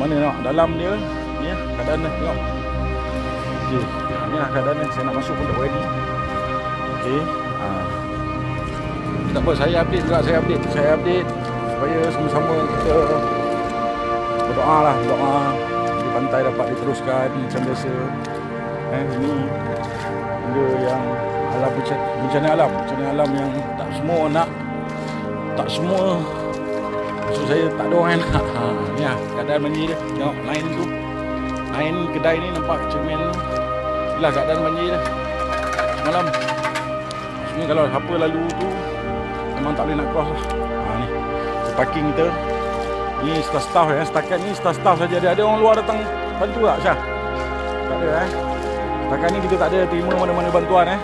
mana nak? Dalam dia ni ya, keadaan dia tengok. Okey ni lah keadaan dia. Saya nak masuk pun tak berani okey ha. tak apa saya update juga saya update saya update supaya sama-sama kita berdoa lah doa di pantai dapat diteruskan macam biasa. Eh ini benda yang alam bencana alam. Bencana alam yang tak semua nak tak semua maksud saya tak ada orang nak ha, ni lah keadaan banjir dia. Tengok lain tu. Lain kedai ni nampak cermin. Tu inilah keadaan banjir dia semalam. Sebenarnya kalau siapa lalu tu memang tak boleh nak cross lah. Ha, ni. Parking kita. Ni staff-staff ya. Setakat ni staff-staff saja. Ada ada orang luar datang bantu tak Syah? Tak ada eh? Setakat ni kita tak ada terima mana-mana bantuan eh?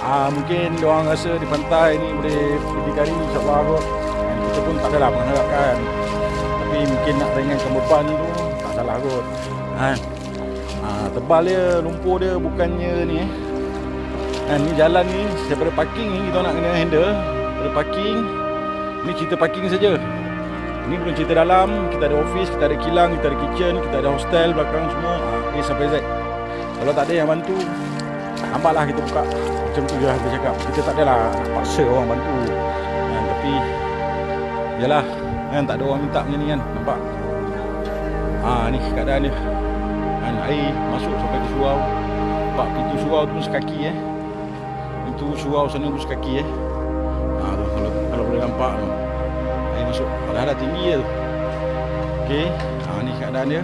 Ah mungkin dia orang rasa di pantai ni boleh pergi kari insya-Allah. Pun tak adalah mengharapkan. Tapi mungkin nak ringankan beban tu tak salah kot. Kan? Ah tebal dia, lumpur dia bukannya ni eh. Kan ni jalan ni daripada parking ni kita nak kena handle. Daripada parking ni cerita parking saja. Ni belum cerita dalam, kita ada office, kita ada kilang, kita ada kitchen, kita ada hostel belakang semua. Ah A sampai Z. Kalau tak ada yang bantu, Nampaklah kita buka Macam tu je lah kita cakap Kita tak adalah nak paksa orang bantu kan, Tapi Yalah kan, Tak ada orang minta macam ni kan. Nampak? Ha, Ni keadaan dia. Kan, Air masuk sampai ke surau. Nampak? Pintu surau tu sekaki eh. Pintu surau sana tu sekaki eh. Ha, tu, kalau, kalau boleh nampak tu. Air masuk. Padahal dah tinggi je tu. Okay ha, Ni keadaan dia.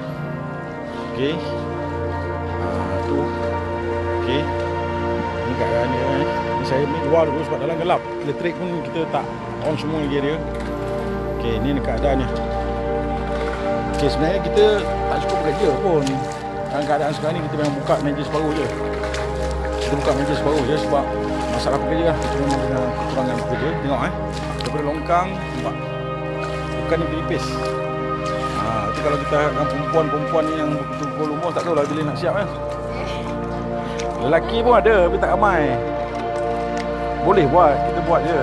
Okay ha, Tu. Okay keadaan dia eh. Ni saya ni luar dulu sebab dalam gelap. Elektrik pun kita tak on semua lagi dia. Okey, ni ni keadaannya. Okey, sebenarnya kita tak cukup kerja pun. Dalam keadaan sekarang ni kita memang buka meja separuh je. Kita buka meja separuh je sebab masalah pekerja lah. Kita memang dengan kekurangan pekerja. Tengok eh. Daripada longkang, nampak. Bukan ni pelipis. Ha, nanti kalau kita dengan perempuan-perempuan ni yang betul-betul umur tak tahu lah bila nak siap. Eh. Lelaki pun ada tapi tak ramai Boleh buat Kita buat je